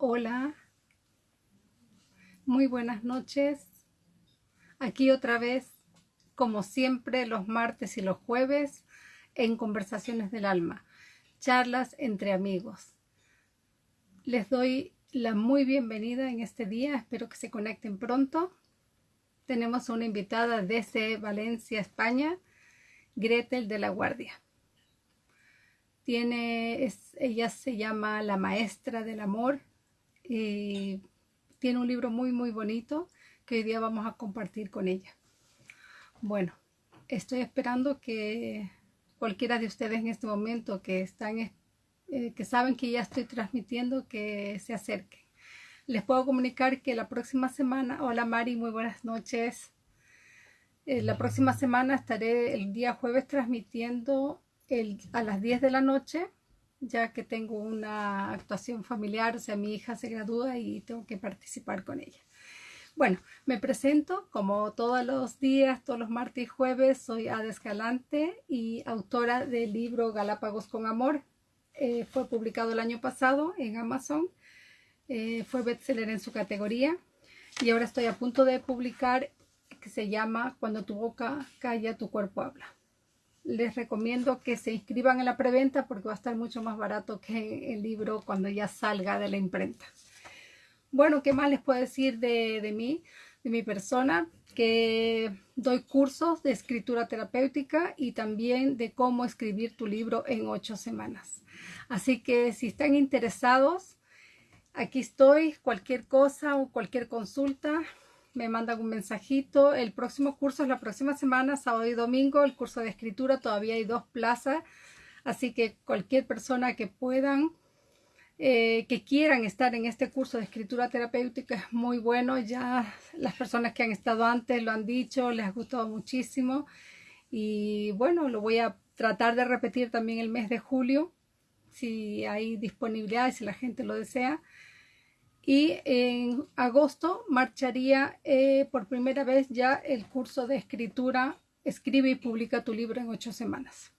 Hola, muy buenas noches. Aquí otra vez, como siempre, los martes y los jueves en Conversaciones del Alma, charlas entre amigos. Les doy la muy bienvenida en este día, espero que se conecten pronto. Tenemos una invitada desde Valencia, España, Gretel de la Guardia. Tiene, ella se llama La Maestra del Amor y tiene un libro muy muy bonito que hoy día vamos a compartir con ella. Bueno, estoy esperando que cualquiera de ustedes en este momento que están eh, que saben que ya estoy transmitiendo que se acerquen. Les puedo comunicar que la próxima semana, hola Mari, muy buenas noches. Eh, la próxima semana estaré el día jueves transmitiendo a las 10 de la noche ya que tengo una actuación familiar, o sea, mi hija se gradúa y tengo que participar con ella. Bueno, me presento como todos los días, todos los martes y jueves, soy Ada Escalante y autora del libro Galápagos con Amor. Eh, fue publicado el año pasado en Amazon, eh, fue bestseller en su categoría y ahora estoy a punto de publicar que se llama Cuando tu boca calla, tu cuerpo habla les recomiendo que se inscriban en la preventa porque va a estar mucho más barato que el libro cuando ya salga de la imprenta. Bueno, ¿qué más les puedo decir de, de mí, de mi persona? Que doy cursos de escritura terapéutica y también de cómo escribir tu libro en ocho semanas. Así que si están interesados, aquí estoy, cualquier cosa o cualquier consulta, me mandan un mensajito. El próximo curso es la próxima semana, sábado y domingo, el curso de escritura. Todavía hay dos plazas, así que cualquier persona que puedan, eh, que quieran estar en este curso de escritura terapéutica es muy bueno. Ya las personas que han estado antes lo han dicho, les ha gustado muchísimo. Y bueno, lo voy a tratar de repetir también el mes de julio, si hay disponibilidad y si la gente lo desea y en agosto marcharía eh, por primera vez ya el curso de escritura Escribe y publica tu libro en ocho semanas.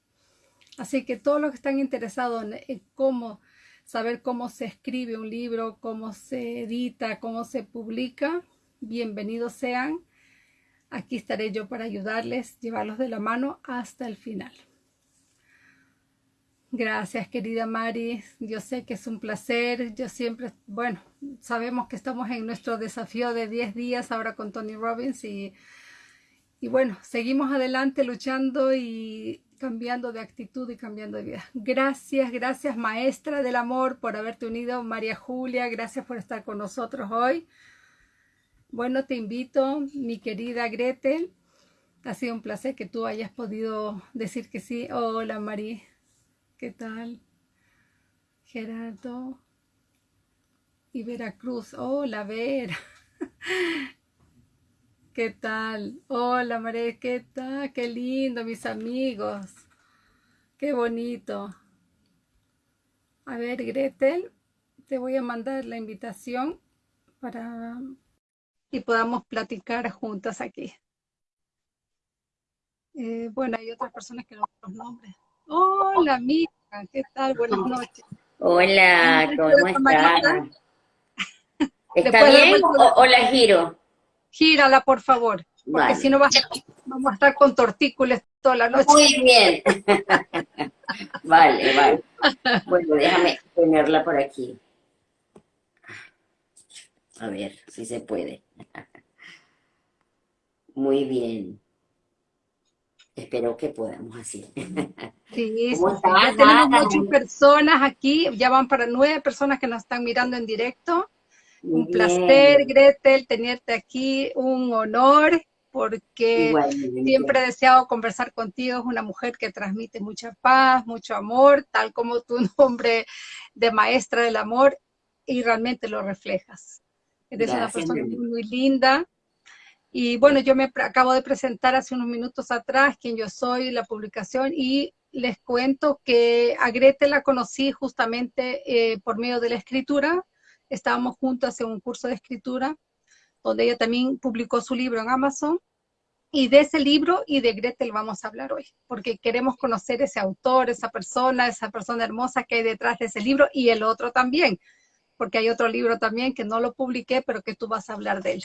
Así que todos los que están interesados en, cómo saber cómo se escribe un libro, cómo se edita, cómo se publica, bienvenidos sean. Aquí estaré yo para ayudarles, llevarlos de la mano hasta el final. Gracias, querida Mari. Yo sé que es un placer. Yo siempre, bueno, sabemos que estamos en nuestro desafío de 10 días ahora con Tony Robbins y, y bueno, seguimos adelante luchando y cambiando de actitud y cambiando de vida. Gracias, gracias maestra del amor por haberte unido, María Julia, gracias por estar con nosotros hoy. Bueno, te invito, mi querida Gretel. Ha sido un placer que tú hayas podido decir que sí. Hola, María. ¿Qué tal? Gerardo y Veracruz. Hola, Vera. ¿Qué tal? Hola, María. ¿Qué tal? Qué lindo, mis amigos. Qué bonito. A ver, Gretel, te voy a mandar la invitación para y podamos platicar juntas aquí. Eh, bueno, hay otras personas que no los nombres. Hola, amiga, ¿qué tal? Buenas noches. Hola, ¿cómo estás? ¿Está bien o, la giro? Gírala, por favor, porque si no vamos a estar con tortícolis toda la noche. Muy bien. vale, vale. Bueno, déjame ponerla por aquí. A ver si se puede. Muy bien. Espero que podamos así. Sí, ya tenemos muchas personas aquí, ya van para nueve personas que nos están mirando en directo. un placer, Gretel, tenerte aquí, un honor, porque siempre he deseado conversar contigo, es una mujer que transmite mucha paz, mucho amor, tal como tu nombre de maestra del amor, y realmente lo reflejas. Eres una persona muy linda, y bueno, yo me acabo de presentar hace unos minutos atrás quién yo soy, la publicación, y les cuento que a Grete la conocí justamente eh, por medio de la escritura. Estábamos juntos en un curso de escritura, donde ella también publicó su libro en Amazon. Y de ese libro y de Gretel vamos a hablar hoy, porque queremos conocer ese autor, esa persona, esa persona hermosa que hay detrás de ese libro y el otro también, porque hay otro libro también que no lo publiqué, pero que tú vas a hablar de él.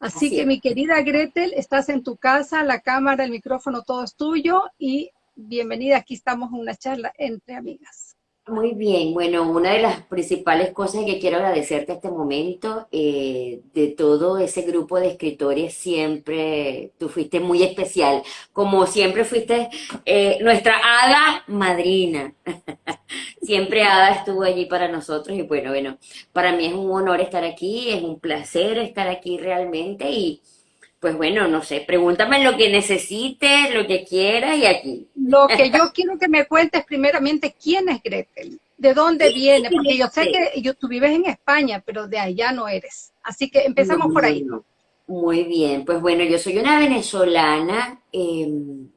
Así, que mi querida Gretel, estás en tu casa, la cámara, el micrófono, todo es tuyo y bienvenida, aquí estamos en una charla entre amigas. Muy bien, bueno, una de las principales cosas que quiero agradecerte este momento, eh, de todo ese grupo de escritores, siempre tú fuiste muy especial, como siempre fuiste eh, nuestra hada madrina. siempre Ada estuvo allí para nosotros y bueno, bueno, para mí es un honor estar aquí, es un placer estar aquí realmente y pues bueno, no sé, pregúntame lo que necesites, lo que quieras y aquí. Lo que yo quiero que me cuentes primeramente, ¿quién es Gretel? ¿De dónde viene? Porque yo sé que yo, tú vives en España, pero de allá no eres. Así que empezamos por ahí. Muy bien, pues bueno, yo soy una venezolana. Em,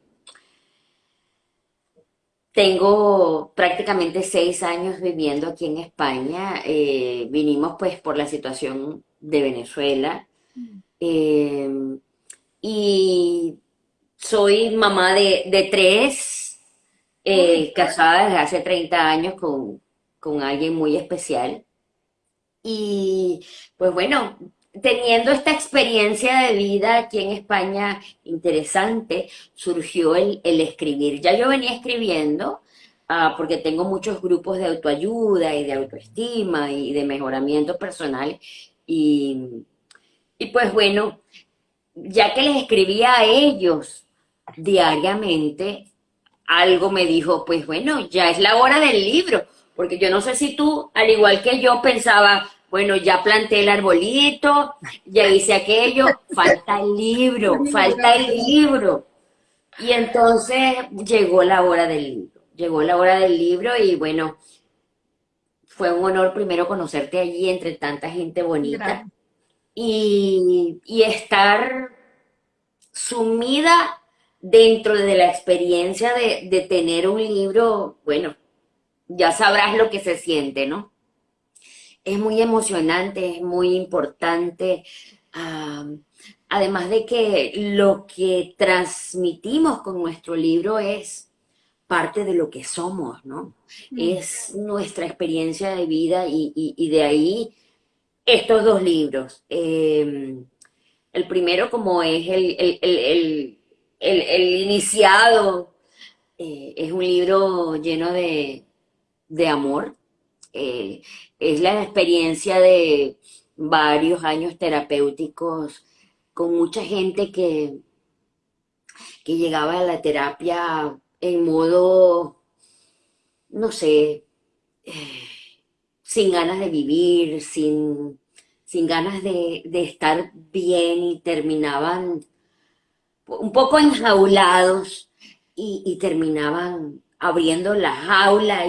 tengo prácticamente seis años viviendo aquí en España. Eh, vinimos pues por la situación de Venezuela. Mm. Em, y soy mamá de, tres, eh, casada desde hace 30 años con, con alguien muy especial. Y pues bueno, teniendo esta experiencia de vida aquí en España interesante, surgió el, escribir. Ya yo venía escribiendo, ah, porque tengo muchos grupos de autoayuda y de autoestima y de mejoramiento personal. Y y pues bueno, ya que les escribía a ellos diariamente, algo me dijo, pues bueno, ya es la hora del libro, porque yo no sé si tú, al igual que yo, pensaba, bueno, ya planté el arbolito, ya hice aquello, falta el libro, falta el libro. Y entonces llegó la hora del libro, llegó la hora del libro y bueno, fue un honor primero conocerte allí entre tanta gente bonita y, estar sumida dentro de la experiencia de, tener un libro, bueno, ya sabrás lo que se siente, ¿no? Es muy emocionante, es muy importante, además de que lo que transmitimos con nuestro libro es parte de lo que somos, ¿no? Mm. Es nuestra experiencia de vida y de ahí estos dos libros. Em, el primero como es el, iniciado, eh, es un libro lleno de, amor. Eh, es la experiencia de varios años terapéuticos con mucha gente que, que llegaba a la terapia en modo, no sé, eh, sin ganas de vivir, sin, sin ganas de, estar bien y terminaban un poco enjaulados y, terminaban abriendo la jaula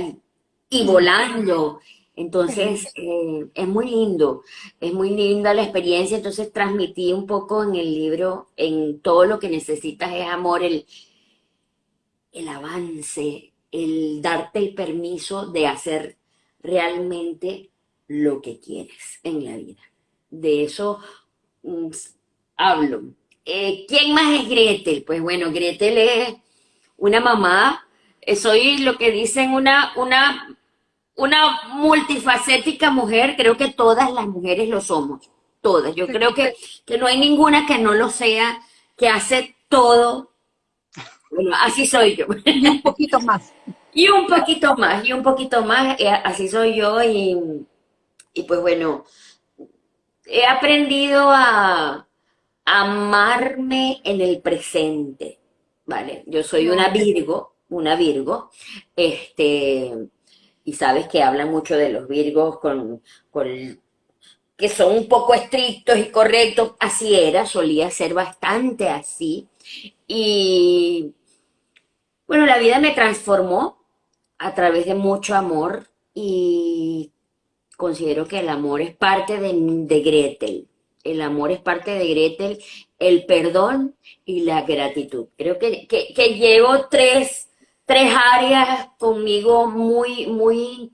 y, volando. Entonces, eh, es muy lindo, es muy linda la experiencia, entonces transmití un poco en el libro, en todo lo que necesitas es amor, el, el avance, el darte el permiso de hacer realmente lo que quieres en la vida. De eso mm, hablo. Eh, ¿Quién más es Gretel? Pues bueno, Gretel es una mamá, eh, soy lo que dicen una, una, una multifacética mujer, creo que todas las mujeres lo somos, todas. Yo creo que, que no hay ninguna que no lo sea, que hace todo. Bueno, así soy yo. un poquito más. Y un poquito más, y un poquito más, eh, así soy yo y, pues bueno, he aprendido a, amarme en el presente, ¿vale? Yo soy una Virgo, una Virgo, este, y sabes que hablan mucho de los Virgos con, con que son un poco estrictos y correctos, así era, solía ser bastante así, y bueno, la vida me transformó, a través de mucho amor y considero que el amor es parte de, Gretel. El amor es parte de Gretel, el perdón y la gratitud. Creo que, llevo tres, tres áreas conmigo muy, muy,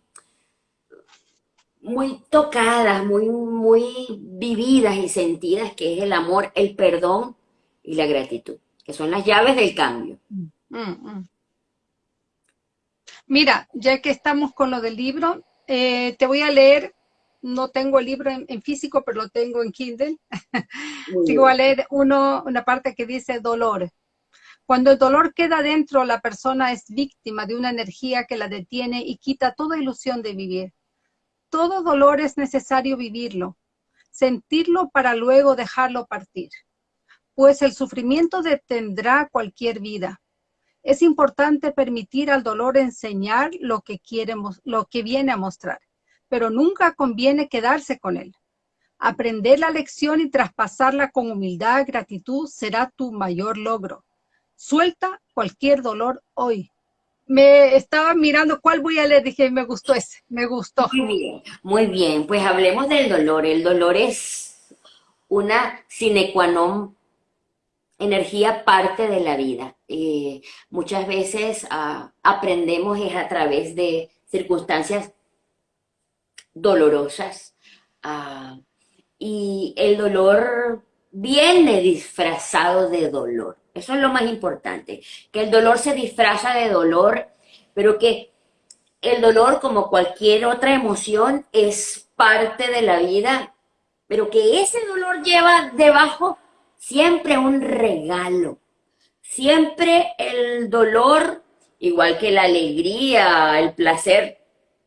muy tocadas, muy, muy vividas y sentidas, que es el amor, el perdón y la gratitud, que son las llaves del cambio. Mm, mm. Mira, ya que estamos con lo del libro, eh, te voy a leer no tengo el libro en, físico, pero lo tengo en Kindle. Sigo a leer uno, una parte que dice dolor. Cuando el dolor queda dentro, la persona es víctima de una energía que la detiene y quita toda ilusión de vivir. Todo dolor es necesario vivirlo, sentirlo para luego dejarlo partir, pues el sufrimiento detendrá cualquier vida. Es importante permitir al dolor enseñar lo que, lo que viene a mostrar, pero nunca conviene quedarse con él. Aprender la lección y traspasarla con humildad, y gratitud será tu mayor logro. Suelta cualquier dolor hoy, me estaba mirando cuál voy a leer, dije, me gustó ese, me gustó. Muy bien, muy bien, pues hablemos del dolor. El dolor es una sine qua non, energía parte de la vida. Eh, muchas veces ah, aprendemos es a través de circunstancias dolorosas ah, y el dolor viene disfrazado de dolor. Eso es lo más importante, que el dolor se disfraza de dolor, pero que el dolor, como cualquier otra emoción, es parte de la vida, pero que ese dolor lleva debajo siempre un regalo. Siempre el dolor, igual que la alegría, el placer,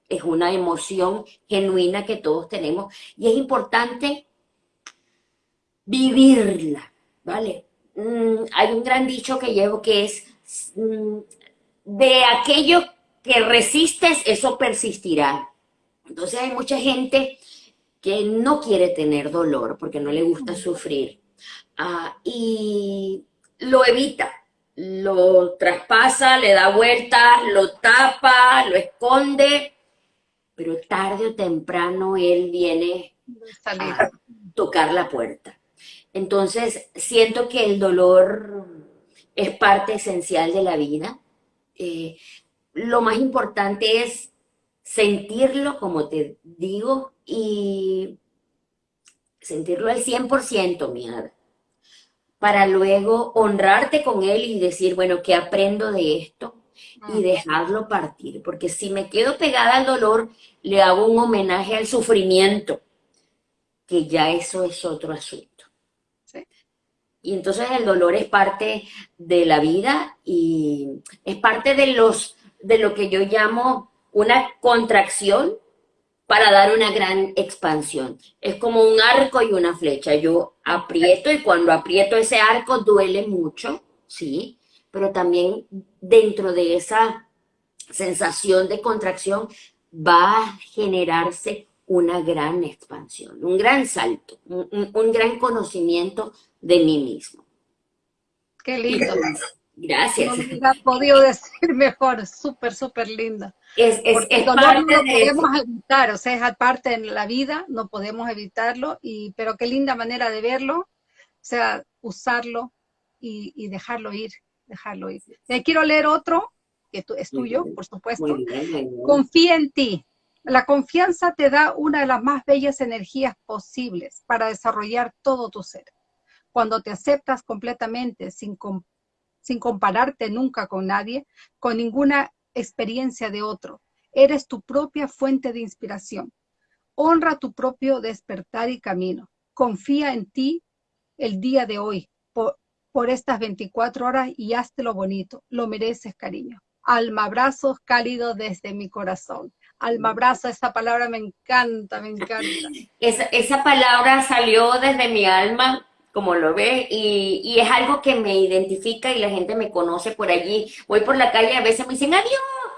es una emoción genuina que todos tenemos y es importante vivirla, ¿vale? Mm, hay un gran dicho que llevo que es, mm, de aquello que resistes, eso persistirá. Entonces hay mucha gente que no quiere tener dolor porque no le gusta sufrir ah, y lo evita, lo traspasa, le da vueltas, lo tapa, lo esconde, pero tarde o temprano él viene a tocar la puerta. Entonces, siento que el dolor es parte esencial de la vida. Eh, lo más importante es sentirlo, como te digo, y sentirlo al 100%, mi hada, para luego honrarte con él y decir, bueno, ¿qué aprendo de esto? Y dejarlo partir, porque si me quedo pegada al dolor, le hago un homenaje al sufrimiento, que ya eso es otro asunto. Y entonces el dolor es parte de la vida y es parte de, los, de lo que yo llamo una contracción para dar una gran expansión. Es como un arco y una flecha. Yo aprieto y cuando aprieto ese arco duele mucho, ¿sí? Pero también dentro de esa sensación de contracción va a generarse una gran expansión, un gran salto, un, gran conocimiento de mí mismo. Qué lindo. Gracias. No me ha podido decir mejor, súper, súper linda. Es, es, es no lo podemos evitar, o sea, es parte en la vida, no podemos evitarlo, y, pero qué linda manera de verlo, o sea, usarlo y, dejarlo ir, dejarlo ir. quiero leer otro, que es tuyo, por supuesto. Confía en ti. La confianza te da una de las más bellas energías posibles para desarrollar todo tu ser. Cuando te aceptas completamente, sin, sin compararte nunca con nadie, con ninguna experiencia de otro, eres tu propia fuente de inspiración. Honra tu propio despertar y camino. Confía en ti el día de hoy, por, estas 24 horas y hazte lo bonito. Lo mereces, cariño. Alma, abrazos cálidos desde mi corazón alma abrazo, esa palabra me encanta, me encanta. Esa, esa palabra salió desde mi alma, como lo ves, y, y, es algo que me identifica y la gente me conoce por allí. Voy por la calle, a veces me dicen, adiós,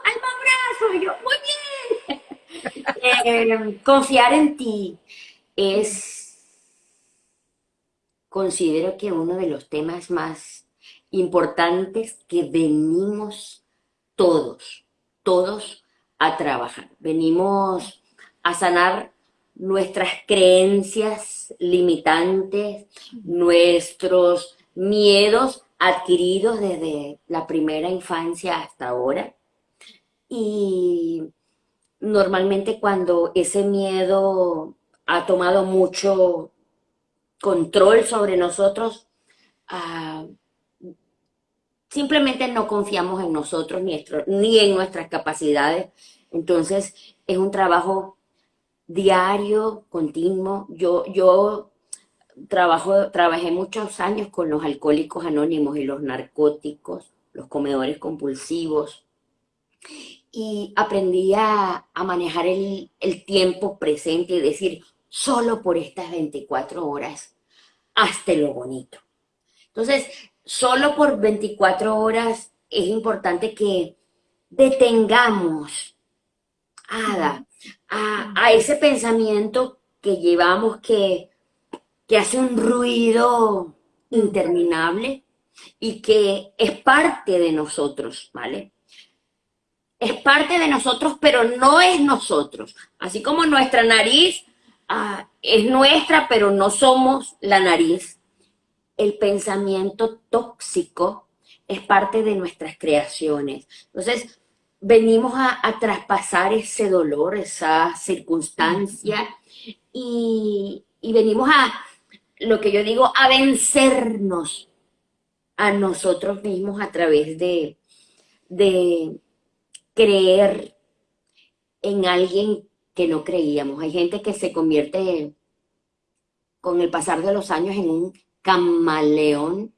alma abrazo, y yo, muy bien. Eh, confiar en ti es, considero que uno de los temas más importantes que venimos todos, todos a trabajar. Venimos a sanar nuestras creencias limitantes, nuestros miedos adquiridos desde la primera infancia hasta ahora. Y normalmente cuando ese miedo ha tomado mucho control sobre nosotros, ah, simplemente no confiamos en nosotros ni, ni en nuestras capacidades. Entonces es un trabajo diario, continuo. Yo, yo trabajé muchos años con los alcohólicos anónimos y los narcóticos, los comedores compulsivos, y aprendí a, manejar el, el, tiempo presente y decir, solo por estas 24 horas, hasta lo bonito. Entonces, solo por 24 horas es importante que detengamos, Ada, a, a ese pensamiento que llevamos que que hace un ruido interminable y que es parte de nosotros, ¿vale? Es parte de nosotros, pero no es nosotros. Así como nuestra nariz ah, es nuestra, pero no somos la nariz. El pensamiento tóxico es parte de nuestras creaciones. Entonces, venimos a, a traspasar ese dolor, esa circunstancia, y, y venimos a, lo que yo digo, a vencernos a nosotros mismos a través de, de creer en alguien que no creíamos. Hay gente que se convierte con el pasar de los años en un camaleón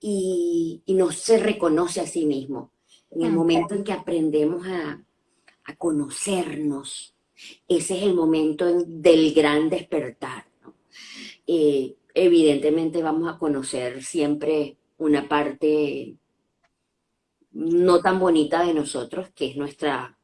y, no se reconoce a sí mismo. En el momento en que aprendemos a, a conocernos, ese es el momento del gran despertar. Eh, evidentemente vamos a conocer siempre una parte no tan bonita de nosotros, que es nuestra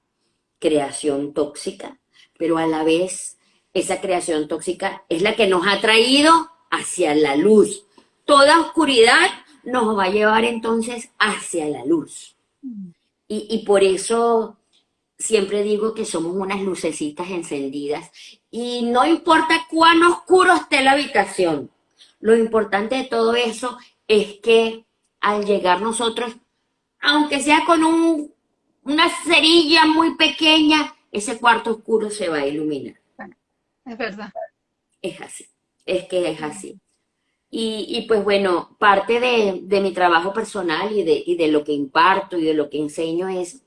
creación tóxica, pero a la vez esa creación tóxica es la que nos ha traído hacia la luz. Toda oscuridad nos va a llevar entonces hacia la luz. Mm. Y, y por eso siempre digo que somos unas lucecitas encendidas y no importa cuán oscuro esté la habitación, lo importante de todo eso es que al llegar nosotros, aunque sea con un, una cerilla muy pequeña, ese cuarto oscuro se va a iluminar. Es verdad. Es así, es que es así. Y, y pues bueno, parte de, de, mi trabajo personal y de, y de lo que imparto y de lo que enseño es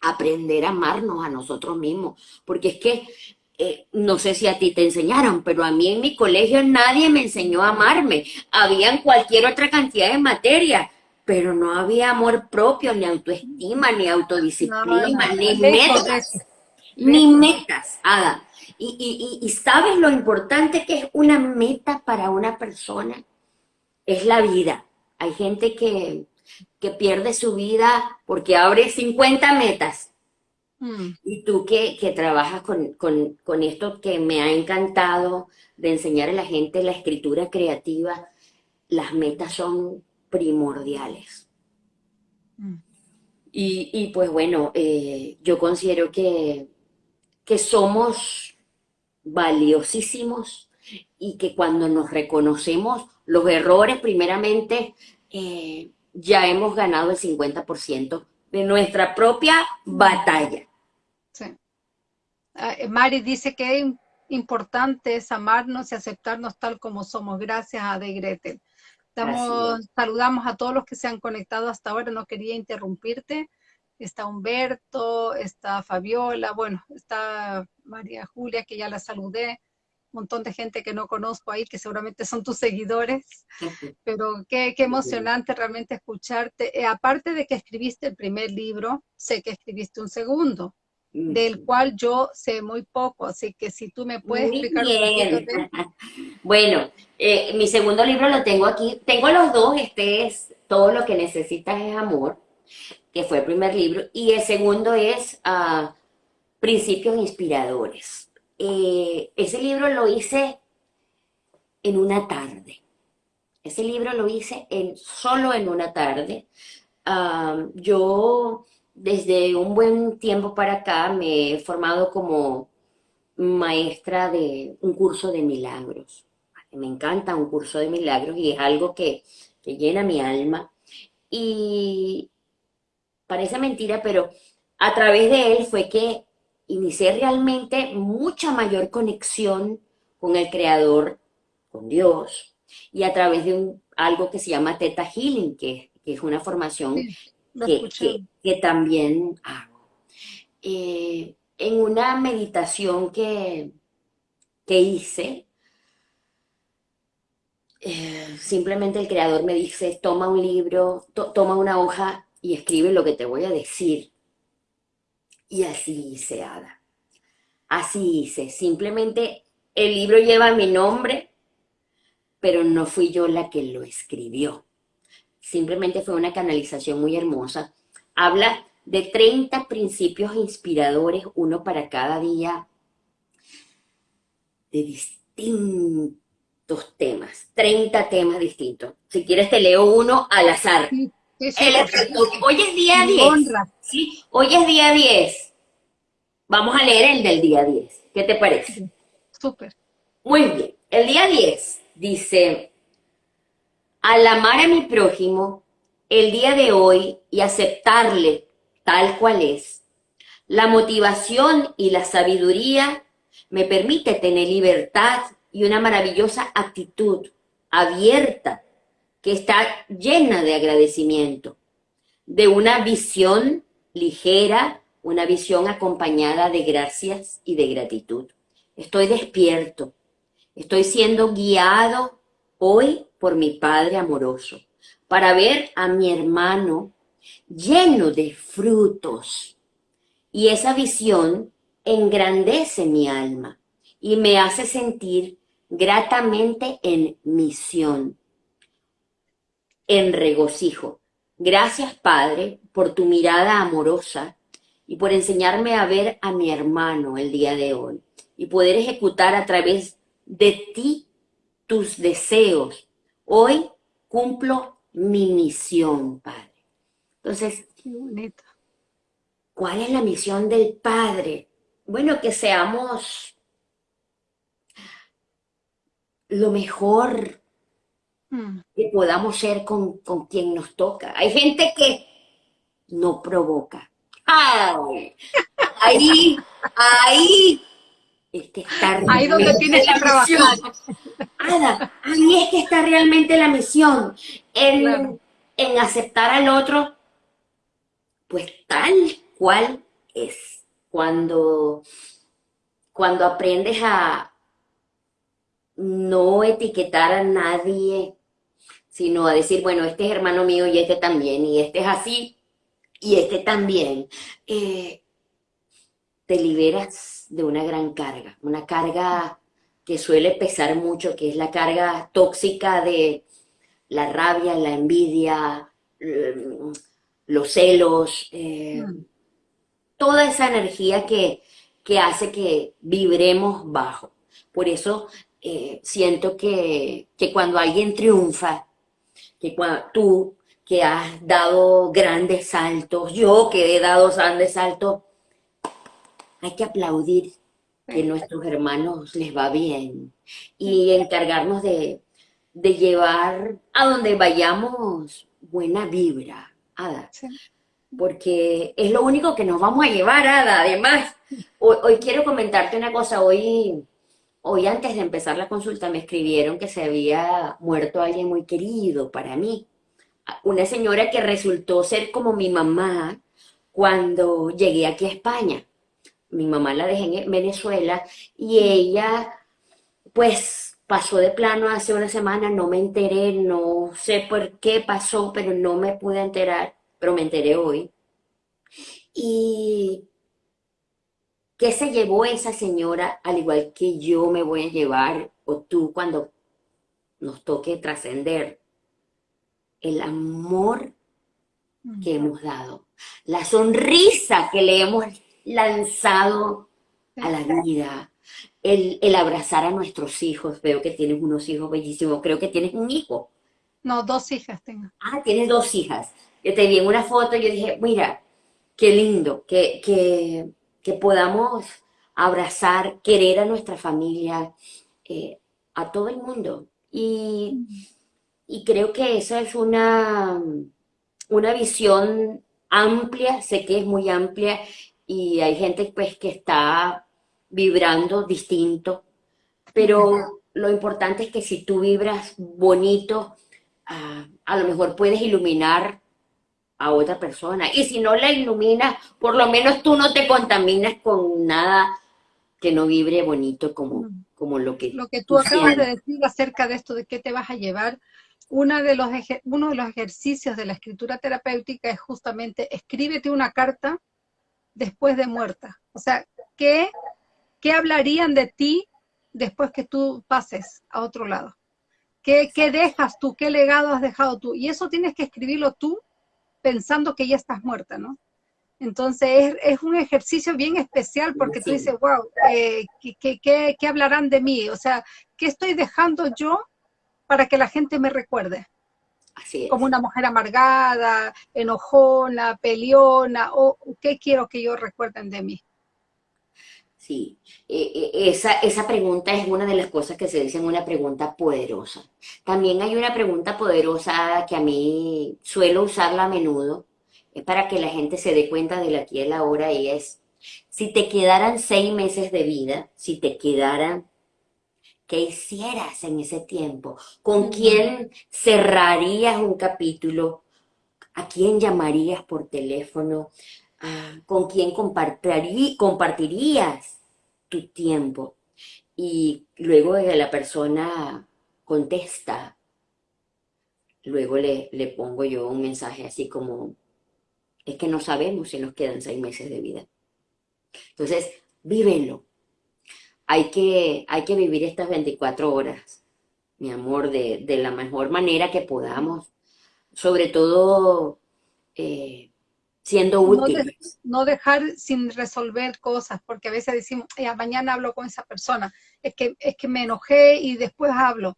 aprender a amarnos a nosotros mismos, porque es que eh, no sé si a ti te enseñaron, pero a mí en mi colegio nadie me enseñó a amarme. Habían cualquier otra cantidad de materias, pero no había amor propio, ni autoestima, ni autodisciplina, ni metas. Ni metas, Ada. Y, y, y sabes lo importante que es una meta para una persona. Es la vida. Hay gente que, que pierde su vida porque abre 50 metas Mm. Y tú que, trabajas con, esto que me ha encantado de enseñar a la gente la escritura creativa, las metas son primordiales. Mm. Y, pues bueno, eh, yo considero que, que somos valiosísimos y que cuando nos reconocemos los errores, primeramente, eh, ya hemos ganado el 50% de nuestra propia batalla. Sí. Ah, eh, Mari dice que importante es amarnos y aceptarnos tal como somos. Gracias a De Gretel. saludamos a todos los que se han conectado hasta ahora. No quería interrumpirte. Está Humberto, está Fabiola, bueno, está María Julia, que ya la saludé montón de gente que no conozco ahí, que seguramente son tus seguidores, pero qué, qué emocionante realmente escucharte. Eh, aparte de que escribiste el primer libro, sé que escribiste un segundo, del cual yo sé muy poco, así que si tú me puedes explicar Bueno, eh, mi segundo libro lo tengo aquí, tengo los dos, este es Todo lo que necesitas es amor, que fue el primer libro, y el segundo es uh, Principios Inspiradores. Eh, ese libro lo hice en una tarde. Ese libro lo hice en, solo en una tarde. yo desde un buen tiempo para acá me he formado como maestra de un curso de milagros. Me encanta un curso de milagros y es algo que, que llena mi alma. Y parece mentira, pero a través de él fue que inicié realmente mucha mayor conexión con el Creador, con Dios, y a través de un, algo que se llama Teta Healing, que, es una formación que, que, también hago. Eh, en una meditación que, que hice, eh, simplemente el creador me dice, toma un libro, toma una hoja y escribe lo que te voy a decir. Y así hice, Ada. Así hice. Simplemente el libro lleva mi nombre, pero no fui yo la que lo escribió. Simplemente fue una canalización muy hermosa. Habla de 30 principios inspiradores, uno para cada día, de distintos temas, 30 temas distintos. Si quieres te leo uno al azar. Hoy es día 10. ¿sí? Hoy es día 10. Vamos a leer el del día 10. ¿Qué te parece? Súper. Muy bien. El día 10 dice, al amar a mi prójimo, el día de hoy y aceptarle tal cual es, la motivación y la sabiduría me permite tener libertad y una maravillosa actitud abierta que está llena de agradecimiento, de una visión ligera, una visión acompañada de gracias y de gratitud. Estoy despierto, estoy siendo guiado hoy por mi Padre amoroso para ver a mi hermano lleno de frutos. Y esa visión engrandece mi alma y me hace sentir gratamente en misión, en regocijo. Gracias, Padre, por tu mirada amorosa y por enseñarme a ver a mi hermano el día de hoy y poder ejecutar a través de ti tus deseos. Hoy cumplo mi misión, Padre. Entonces, ¿cuál es la misión del Padre? Bueno, que seamos lo mejor mm. que podamos ser con, quien nos toca. Hay gente que no provoca. ¡Ay! Ahí, ahí, este está ahí donde tienes que trabajar. Ada, ahí es que está realmente la misión, en, en aceptar al otro, pues tal cual es. Cuando, cuando aprendes a, no etiquetar a nadie, sino a decir, bueno, este es hermano mío y este también, y este es así, y este también, eh, te liberas de una gran carga, una carga que suele pesar mucho, que es la carga tóxica de la rabia, la envidia, mm, los celos, eh, mm. toda esa energía que, que hace que vibremos bajo. Por eso eh, siento que, cuando alguien triunfa, que cuando tú que has dado grandes saltos, yo que he dado grandes saltos, hay que aplaudir que a nuestros hermanos les va bien y encargarnos de, llevar a donde vayamos buena vibra, Ada. Porque es lo único que nos vamos a llevar, Ada. Además, hoy quiero comentarte una cosa. Hoy Hoy antes de empezar la consulta me escribieron que se había muerto alguien muy querido para mí. Una señora que resultó ser como mi mamá cuando llegué aquí a España. Mi mamá la dejé en Venezuela y ella pues pasó de plano hace una semana, no me enteré, no sé por qué pasó, pero no me pude enterar, pero me enteré hoy. Y ¿Qué se llevó esa señora al igual que yo me voy a llevar o tú cuando nos toque trascender? El amor que hemos dado, la sonrisa que le hemos lanzado a la vida, el, el, abrazar a nuestros hijos. Veo que tienes unos hijos bellísimos, creo que tienes un hijo. No, dos hijas tengo. Ah, tienes dos hijas. Yo te vi en una foto y yo dije, mira, qué lindo, que, que que podamos abrazar, querer a nuestra familia, eh, a todo el mundo. Y, creo que esa es una, una visión amplia, sé que es muy amplia y hay gente pues que está vibrando distinto, pero lo importante es que si tú vibras bonito, ah, a lo mejor puedes iluminar a otra persona. Y si no la iluminas, por lo menos tú no te contaminas con nada que no vibre bonito como, como lo que... Lo que tú, acabas de decir acerca de esto, de qué te vas a llevar, una de los, uno de los ejercicios de la escritura terapéutica es justamente escríbete una carta después de muerta. O sea, ¿qué, qué hablarían de ti después que tú pases a otro lado? ¿Qué, ¿Qué dejas tú? ¿Qué legado has dejado tú? Y eso tienes que escribirlo tú pensando que ya estás muerta, ¿no? Entonces es, un ejercicio bien especial porque tú dices, wow, eh, ¿qué, qué, hablarán de mí? O sea, ¿qué estoy dejando yo para que la gente me recuerde? Así Como una mujer amargada, enojona, peleona, o qué quiero que ellos recuerden de mí. Sí, eh, eh, esa, esa pregunta es una de las cosas que se dicen una pregunta poderosa. También hay una pregunta poderosa que a mí suelo usarla a menudo, es para que la gente se dé cuenta de la aquí y la ahora, y es, si te quedaran seis meses de vida, si te quedaran, ¿qué hicieras en ese tiempo? ¿Con quién cerrarías un capítulo? ¿A quién llamarías por teléfono? Ah, ¿Con quién compartirías tu tiempo? Y luego la persona contesta, luego le, le pongo yo un mensaje así como, es que no sabemos si nos quedan seis meses de vida. Entonces, vívelo. Hay que, hay que vivir estas 24 horas, mi amor, de, la mejor manera que podamos. Sobre todo, eh, siendo útiles. No, dejar sin resolver cosas, porque a veces decimos, mañana hablo con esa persona, es que, es que me enojé y después hablo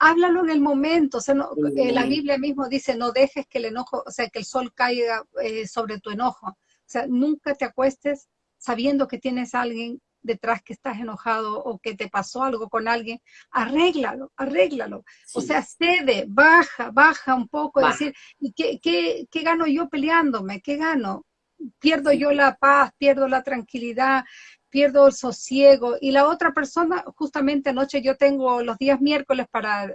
háblalo en el momento. O sea, eh, la Biblia mismo dice, no dejes que el enojo, o sea, que el sol caiga eh, sobre tu enojo. O sea, nunca te acuestes sabiendo que tienes a alguien detrás que estás enojado o que te pasó algo con alguien, arréglalo, arréglalo. O sea, cede, baja, baja un poco, decir, ¿y qué, qué, qué, gano yo peleándome? ¿Qué gano? Pierdo yo la paz, pierdo la tranquilidad, pierdo el sosiego. Y la otra persona, justamente anoche yo tengo los días miércoles para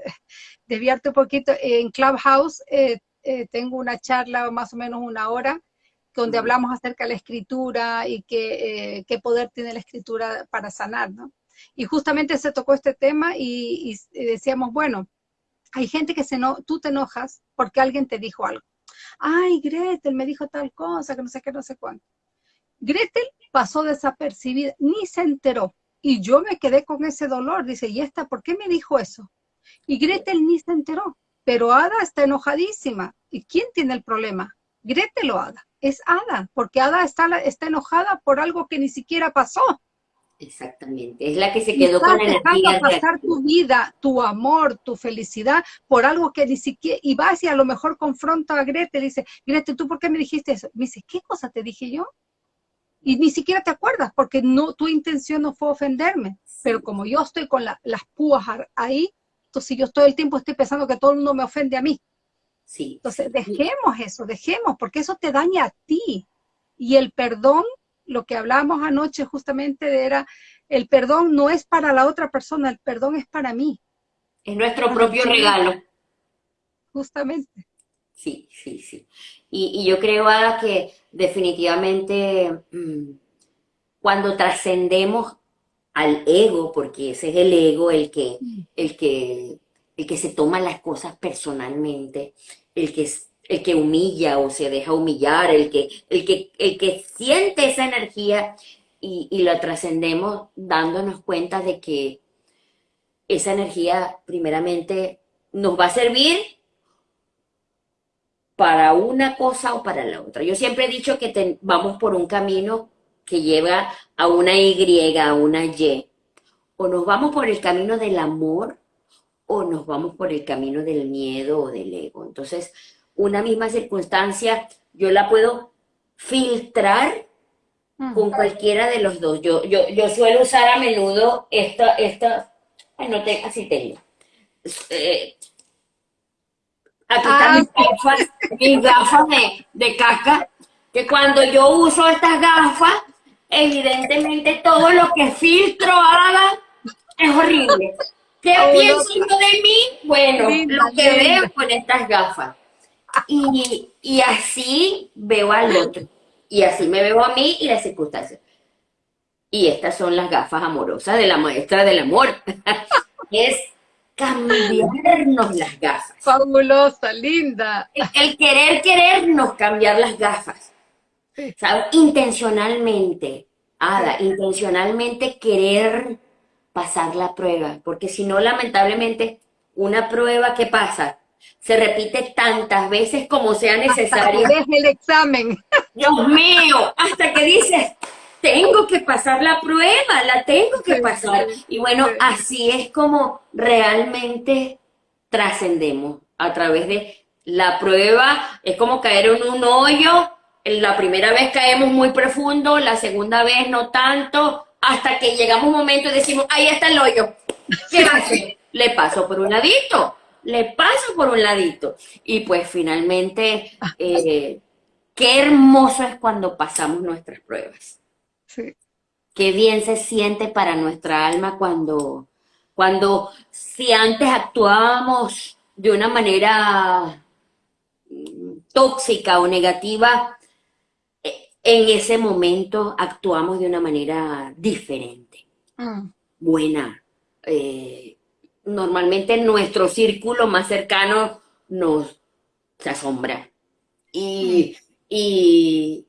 desviarte un poquito, en Clubhouse eh, eh, tengo una charla más o menos una hora donde hablamos acerca de la escritura y qué, eh, qué poder tiene la escritura para sanar, ¿no? Y justamente se tocó este tema y, decíamos, bueno, hay gente que se no, tú te enojas porque alguien te dijo algo. Ay, Gretel me dijo tal cosa, que no sé qué, no sé cuánto. Gretel pasó desapercibida, ni se enteró. Y yo me quedé con ese dolor. Dice, ¿y esta por qué me dijo eso? Y Gretel ni se enteró. Pero Ada está enojadísima. ¿Y quién tiene el problema? Gretel o Ada. Es Ada, porque Ada está, está enojada por algo que ni siquiera pasó. Exactamente, es la que se quedó con la energía. pasar tu vida, tu amor, tu felicidad por algo que ni siquiera, y vas y a lo mejor confronta a Gretel y dice, Gretel, ¿tú por qué me dijiste eso? Me dice, ¿qué cosa te dije yo? y ni siquiera te acuerdas porque no, tu intención no fue ofenderme. Pero como yo estoy con las púas ahí, entonces yo todo el tiempo estoy pensando que todo el mundo me ofende a mí. Sí. Entonces dejemos eso, dejemos, porque eso te daña a ti. Y el perdón, lo que hablábamos anoche justamente era, el perdón no es para la otra persona, el perdón es para mí. Es nuestro propio regalo. Justamente. Sí, sí, sí. Y, yo creo, Ada, que definitivamente mm, cuando trascendemos al ego, porque ese es el ego el que, mm. el que, el que se toma las cosas personalmente, el que, el que humilla o se deja humillar, el que, el que, el que siente esa energía y, y la trascendemos dándonos cuenta de que esa energía primeramente nos va a servir para una cosa o para la otra. Yo siempre he dicho que vamos por un camino que lleva a una Y, a una Y. O nos vamos por el camino del amor o nos vamos por el camino del miedo o del ego. Entonces, una misma circunstancia, yo la puedo filtrar con cualquiera de los dos. Yo, yo, yo suelo usar a menudo esta, esta, ay, no te, así tengo. Eh, Aquí están mis ah, gafas, mis gafas de, de caca, que cuando yo uso estas gafas, evidentemente todo lo que filtro haga es horrible. ¿Qué oh, pienso de mí? Bueno, lo que veo con estas gafas. Y, y así veo al otro. Y así me veo a mí y las circunstancias. Y estas son las gafas amorosas de la maestra del amor. es cambiarnos las gafas. Fabulosa, linda. El, querer querernos cambiar las gafas. ¿Sabes? Intencionalmente, Ada, intencionalmente querer pasar la prueba, porque si no, lamentablemente, una prueba que pasa se repite tantas veces como sea necesario. Hasta el examen. Dios mío, hasta que dices, tengo que pasar la prueba, la tengo que pasar. Y bueno, así es como realmente trascendemos a través de la prueba. Es como caer en un hoyo. La primera vez caemos muy profundo, la segunda vez no tanto, hasta que llegamos un momento y decimos, ahí está el hoyo. ¿Qué hace? Le paso por un ladito, le paso por un ladito. Y pues finalmente, eh, qué hermoso es cuando pasamos nuestras pruebas. Sí. Qué bien se siente para nuestra alma cuando, cuando si antes actuábamos de una manera mm, tóxica o negativa, en ese momento actuamos de una manera diferente, mm. buena. Eh, normalmente nuestro círculo más cercano nos asombra. Y, mm. y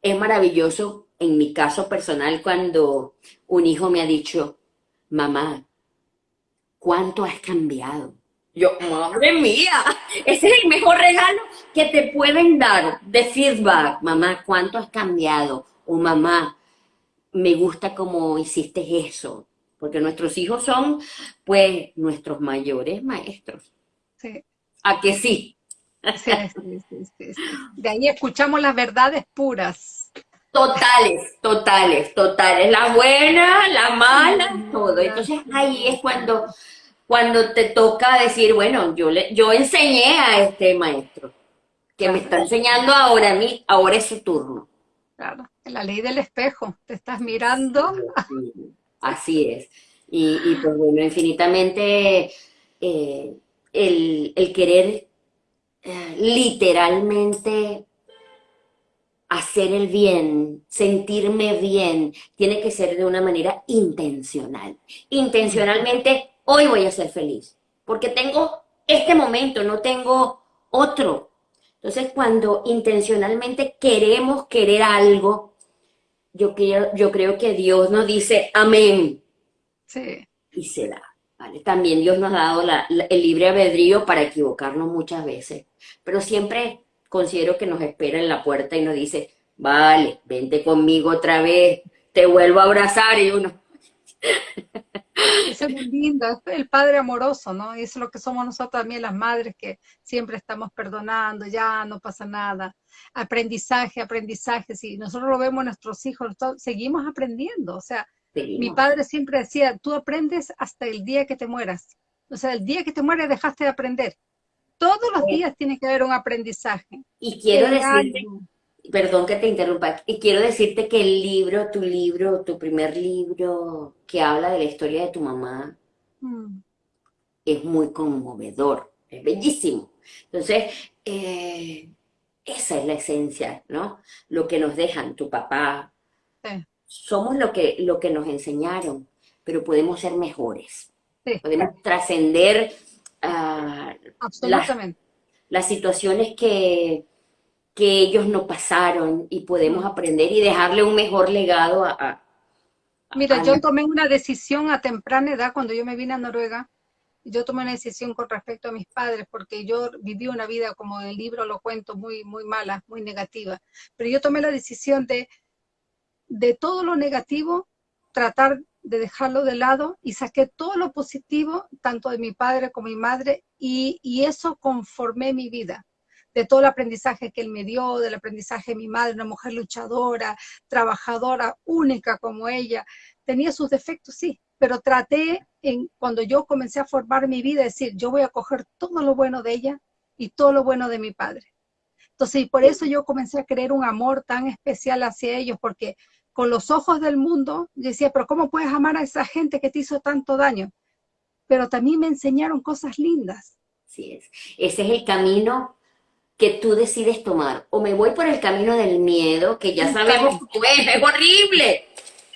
es maravilloso en mi caso personal cuando un hijo me ha dicho, mamá, ¿cuánto has cambiado? Yo, madre mía, ese es el mejor regalo que te pueden dar de feedback. Mamá, ¿cuánto has cambiado? O mamá, me gusta cómo hiciste eso. Porque nuestros hijos son, pues, nuestros mayores maestros. Sí. ¿A que sí? Sí, sí, sí, De ahí escuchamos las verdades puras. Totales, totales, totales. La buena, la mala, todo. Entonces ahí es cuando, cuando te toca decir, bueno, yo, le, yo enseñé a este maestro que me está enseñando ahora a mí, ahora es su turno. Claro, la ley del espejo, te estás mirando. Así es. Y, y pues bueno, infinitamente eh, el, el, querer eh, literalmente hacer el bien, sentirme bien, tiene que ser de una manera intencional. Intencionalmente, hoy voy a ser feliz, porque tengo este momento, no tengo otro. Entonces, cuando intencionalmente queremos querer algo, yo creo, yo creo que Dios nos dice amén. Sí. Y se da. También Dios nos ha dado el libre albedrío para equivocarnos muchas veces, pero siempre considero que nos espera en la puerta y nos dice, vale, vente conmigo otra vez, te vuelvo a abrazar y uno... Eso es muy lindo, es el padre amoroso, ¿no? Y eso es lo que somos nosotros también las madres, que siempre estamos perdonando, ya no pasa nada. Aprendizaje, aprendizaje, si nosotros lo vemos nuestros hijos, seguimos aprendiendo. O sea, mi padre siempre decía, tú aprendes hasta el día que te mueras. O sea, el día que te mueres dejaste de aprender. Todos los días tiene que haber un aprendizaje. Y quiero decirte, perdón que te interrumpa, y quiero decirte que el libro, tu libro, tu primer libro que habla de la historia de tu mamá, mm. es muy conmovedor, es bellísimo. Entonces, eh, esa es la esencia, ¿no? Lo que nos dejan tu papá. Somos lo que, lo que nos enseñaron, pero podemos ser mejores. Podemos trascender Ah, las, situaciones que, que ellos no pasaron y podemos aprender y dejarle un mejor legado a... Mira, yo tomé una decisión a temprana edad cuando yo me vine a Noruega. Yo tomé una decisión con respecto a mis padres porque yo viví una vida, como el libro lo cuento, muy, muy mala, muy negativa. Pero yo tomé la decisión de, de todo lo negativo, tratar de dejarlo de lado y saqué todo lo positivo, tanto de mi padre como mi madre, y, eso conformé mi vida, de todo el aprendizaje que él me dio, del aprendizaje de mi madre, una mujer luchadora, trabajadora, única como ella. Tenía sus defectos, sí, pero traté, en, cuando yo comencé a formar mi vida, decir, yo voy a coger todo lo bueno de ella y todo lo bueno de mi padre. Entonces, y por eso yo comencé a creer un amor tan especial hacia ellos, porque con los ojos del mundo, decía, pero ¿cómo puedes amar a esa gente que te hizo tanto daño? Pero también me enseñaron cosas lindas. Sí es. Ese es el camino que tú decides tomar. O me voy por el camino del miedo, que ya sabemos cómo es, es horrible.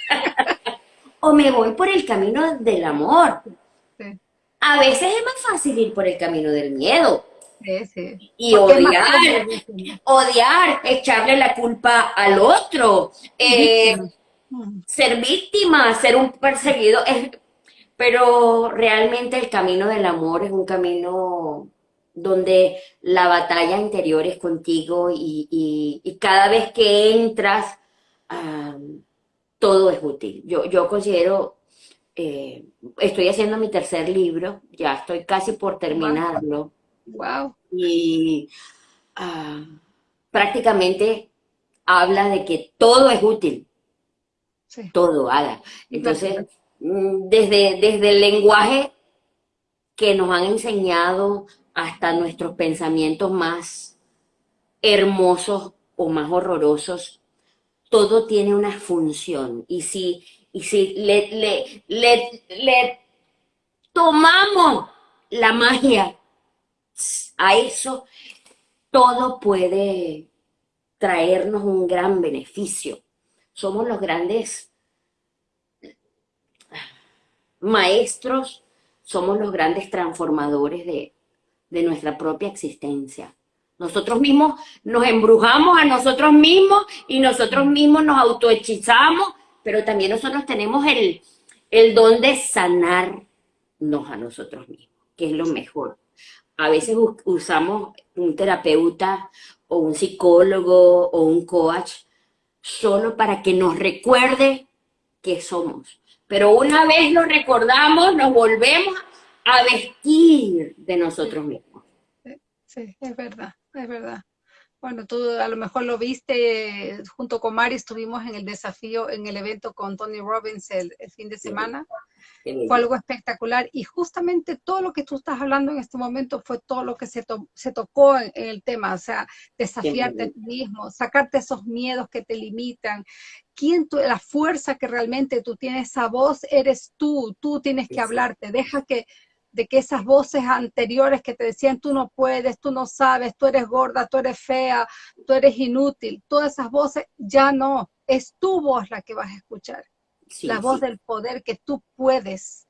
o me voy por el camino del amor. A veces es más fácil ir por el camino del miedo. Y odiar, odiar, echarle la culpa al otro, eh, ser víctima, ser un perseguido, pero realmente el camino del amor es un camino donde la batalla interior es contigo y, cada vez que entras, todo es útil. Yo, yo considero, eh, estoy haciendo mi tercer libro, ya estoy casi por terminarlo. Wow. Y ah, prácticamente habla de que todo es útil. Todo, haga. Entonces, mm, desde, desde el lenguaje que nos han enseñado hasta nuestros pensamientos más hermosos o más horrorosos, todo tiene una función. Y si, y si le, le, le, le tomamos la magia a eso, todo puede traernos un gran beneficio. Somos los grandes maestros, somos los grandes transformadores de, de nuestra propia existencia. Nosotros mismos nos embrujamos a nosotros mismos y nosotros mismos nos autohechizamos, pero también nosotros tenemos el, el don de sanarnos a nosotros mismos, que es lo mejor a veces usamos un terapeuta o un psicólogo o un coach solo para que nos recuerde que somos. Pero una vez lo recordamos, nos volvemos a vestir de nosotros mismos. Sí, es verdad, es verdad. Bueno, tú a lo mejor lo viste junto con Mari, estuvimos en el desafío, en el evento con Tony Robbins el, fin de semana. Fue algo espectacular y justamente todo lo que tú estás hablando en este momento fue todo lo que se, se tocó en, el tema, o sea, desafiarte a ti mismo, sacarte esos miedos que te limitan. ¿Quién tú, la fuerza que realmente tú tienes, esa voz eres tú, tú tienes que hablarte, deja que de que esas voces anteriores que te decían tú no puedes, tú no sabes, tú eres gorda, tú eres fea, tú eres inútil, todas esas voces ya no, es tu voz la que vas a escuchar, la voz del poder que tú puedes.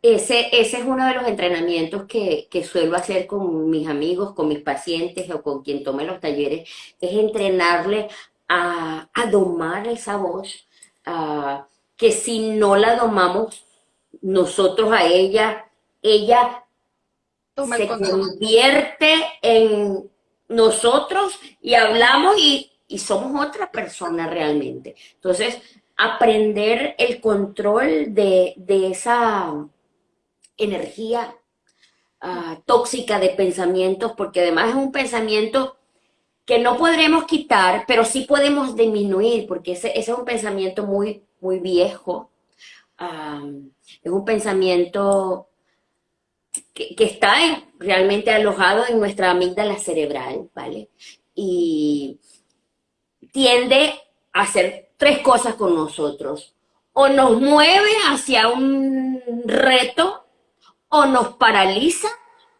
Ese, ese es uno de los entrenamientos que, suelo hacer con mis amigos, con mis pacientes o con quien tome los talleres, es entrenarle a, domar esa voz, que si no la domamos nosotros a ella, ella se convierte en nosotros y hablamos y, somos otra persona realmente. Entonces, aprender el control de, esa energía ah, tóxica de pensamientos, porque además es un pensamiento que no podremos quitar, pero sí podemos disminuir, porque ese, es un pensamiento muy, muy viejo. Ah, es un pensamiento que, está realmente alojado en nuestra amígdala cerebral, ¿vale? Y tiende a hacer tres cosas con nosotros. O nos mueve hacia un reto, o nos paraliza,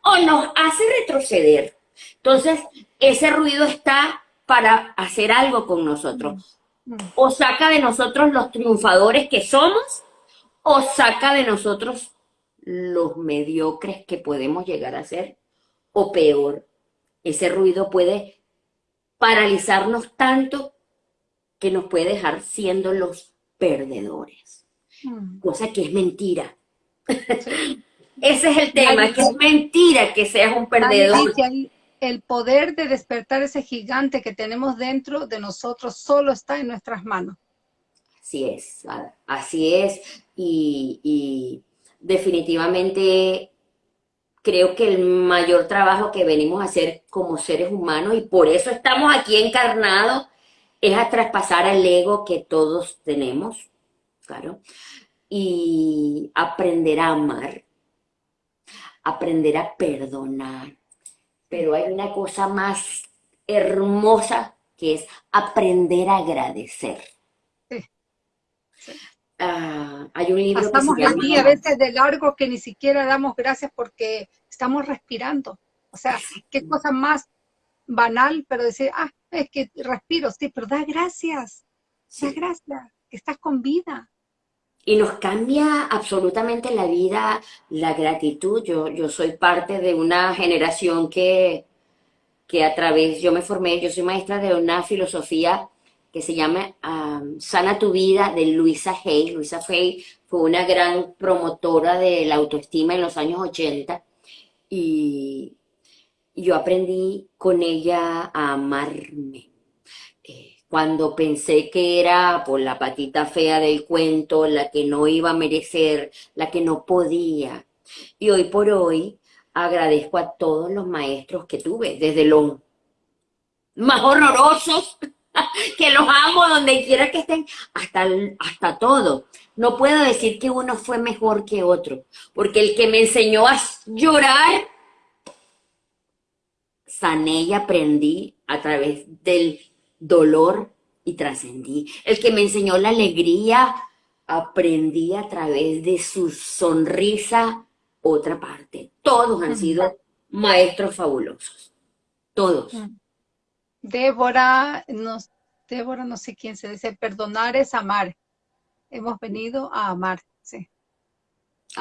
o nos hace retroceder. Entonces, ese ruido está para hacer algo con nosotros. O saca de nosotros los triunfadores que somos, o saca de nosotros los mediocres que podemos llegar a ser, o peor, ese ruido puede paralizarnos tanto que nos puede dejar siendo los perdedores, mm. cosa que es mentira. ese es el tema, que es mentira que seas un perdedor. El poder de despertar ese gigante que tenemos dentro de nosotros solo está en nuestras manos. Así es, así es. y definitivamente creo que el mayor trabajo que venimos a hacer como seres humanos y por eso estamos aquí encarnados es a traspasar al ego que todos tenemos, claro, y aprender a amar, aprender a perdonar. Pero hay una cosa más hermosa que es aprender a agradecer. Ah, hay un libro que se aquí a veces de largo que ni siquiera damos gracias porque estamos respirando. O sea, qué cosa más banal, pero decir, ah, es que respiro, sí, pero da gracias, da gracias, que estás con vida. Y nos cambia absolutamente la vida, la gratitud. Yo, yo soy parte de una generación que, que a través, yo me formé, yo soy maestra de una filosofía que se llama Sana tu vida de Luisa Hay. Luisa Hay fue una gran promotora de la autoestima en los años 80 y yo aprendí con ella a amarme. Eh, cuando pensé que era por la patita fea del cuento, la que no iba a merecer, la que no podía. Y hoy por hoy agradezco a todos los maestros que tuve, desde los más horrorosos que los amo donde quiera que estén, hasta, hasta todo. No puedo decir que uno fue mejor que otro, porque el que me enseñó a llorar, sané y aprendí a través del dolor y trascendí. El que me enseñó la alegría, aprendí a través de su sonrisa otra parte. Todos han sido maestros fabulosos. Todos. Débora, no, Débora, no sé quién se dice, perdonar es amar. Hemos venido a amar, sí.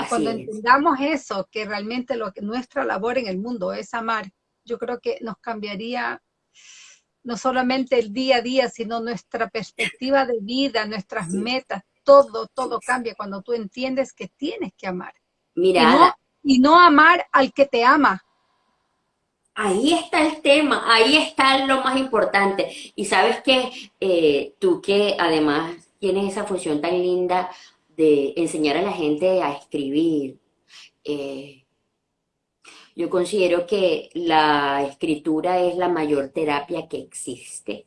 Cuando entendamos eso, que realmente lo que nuestra labor en el mundo es amar, yo creo que nos cambiaría no solamente el día a día, sino nuestra perspectiva de vida, nuestras metas, todo, todo cambia cuando tú entiendes que tienes que amar. Mira. y no amar al que te ama, Ahí está el tema, ahí está lo más importante. Y sabes que eh, tú que además tienes esa función tan linda de enseñar a la gente a escribir, eh, yo considero que la escritura es la mayor terapia que existe.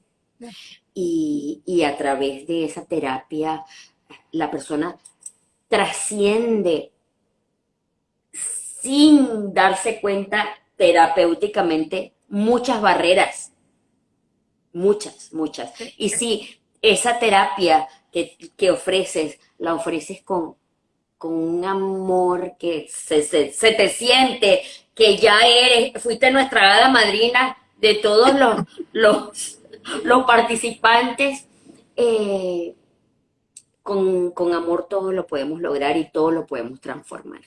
Y, y a través de esa terapia la persona trasciende sin darse cuenta terapéuticamente muchas barreras, muchas, muchas. Y si esa terapia que, ofreces, la ofreces con, con un amor que se, te siente, que ya eres, fuiste nuestra hada madrina de todos los, los, los participantes, eh, con, con amor todo lo podemos lograr y todo lo podemos transformar.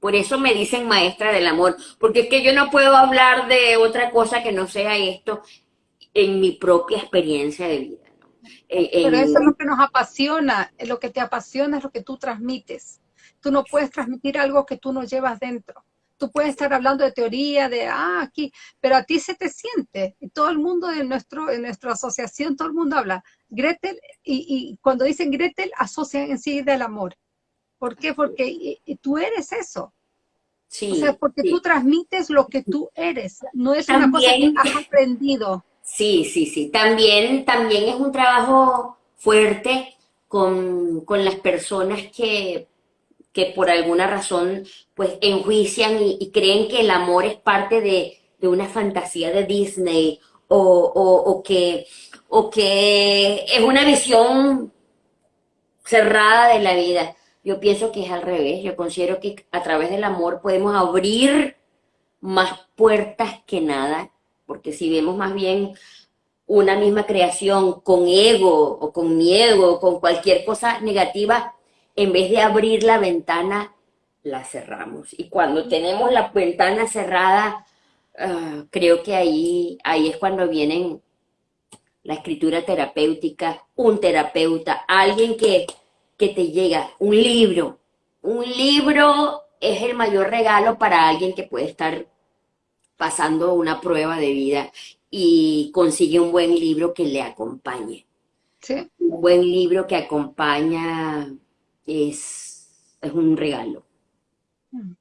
Por eso me dicen maestra del amor, porque es que yo no puedo hablar de otra cosa que no sea esto en mi propia experiencia de vida. Pero eso es lo que nos apasiona, lo que te apasiona es lo que tú transmites. Tú no puedes transmitir algo que tú no llevas dentro. Tú puedes estar hablando de teoría, de, ah, aquí, pero a ti se te siente. Y todo el mundo de nuestro, en nuestra asociación, todo el mundo habla. Gretel, y, y cuando dicen Gretel, asocian en sí del amor. ¿Por qué? Porque tú eres eso. Sí, o sea, porque tú transmites lo que tú eres, no es una cosa que has aprendido. Sí, sí, sí. También, también es un trabajo fuerte con, las personas que, que, por alguna razón pues enjuician y, creen que el amor es parte de, una fantasía de Disney o, o, que, o que es una visión cerrada de la vida. Yo pienso que es al revés. Yo considero que a través del amor podemos abrir más puertas que nada, porque si vemos más bien una misma creación con ego o con miedo o con cualquier cosa negativa, en vez de abrir la ventana, la cerramos. Y cuando tenemos la ventana cerrada, ah, creo que ahí, ahí es cuando vienen la escritura terapéutica, un terapeuta, alguien que que te llega, un libro. Un libro es el mayor regalo para alguien que puede estar pasando una prueba de vida y consigue un buen libro que le acompañe. ¿Sí? Un buen libro que acompaña es, es un regalo. Mm.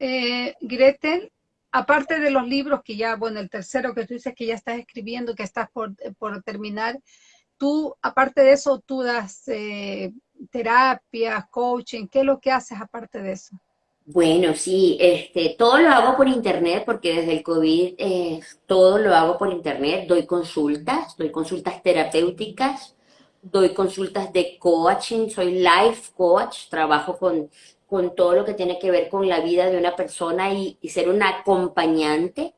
Eh, Gretel, aparte de los libros que ya, bueno, el tercero que tú dices que ya estás escribiendo, que estás por, por terminar, Tú, aparte de eso, tú das eh, terapia, coaching, ¿qué es lo que haces aparte de eso? Bueno, sí, este, todo lo hago por internet porque desde el COVID eh, todo lo hago por internet. Doy consultas, doy consultas terapéuticas, doy consultas de coaching, soy life coach, trabajo con, con todo lo que tiene que ver con la vida de una persona y, y ser un acompañante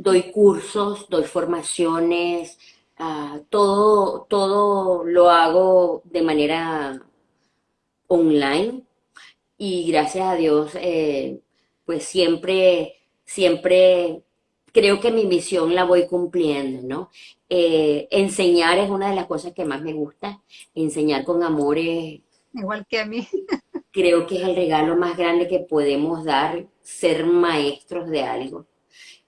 doy cursos, doy formaciones, ah, todo, todo lo hago de manera online y gracias a Dios, eh, pues siempre, siempre creo que mi misión la voy cumpliendo, ¿no? Eh, enseñar es una de las cosas que más me gusta, enseñar con amor es... Igual que a mí. creo que es el regalo más grande que podemos dar, ser maestros de algo.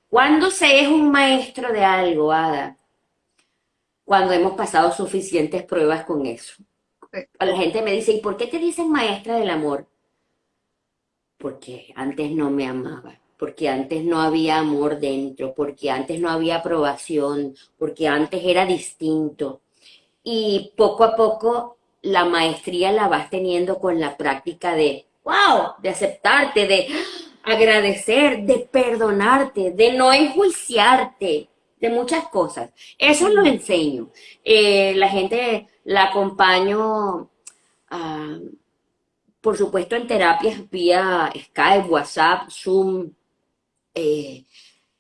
¿Cuándo se es un maestro de algo, Ada? Cuando hemos pasado suficientes pruebas con eso. A la gente me dice, ¿y por qué te dicen maestra del amor? Porque antes no me amaba, porque antes no había amor dentro, porque antes no había aprobación, porque antes era distinto. Y poco a poco la maestría la vas teniendo con la práctica de, wow, de aceptarte, de agradecer, de perdonarte, de no enjuiciarte, de muchas cosas. Eso lo enseño. Eh, la gente la acompaño, ah, por supuesto, en terapias vía Skype, WhatsApp, Zoom, eh,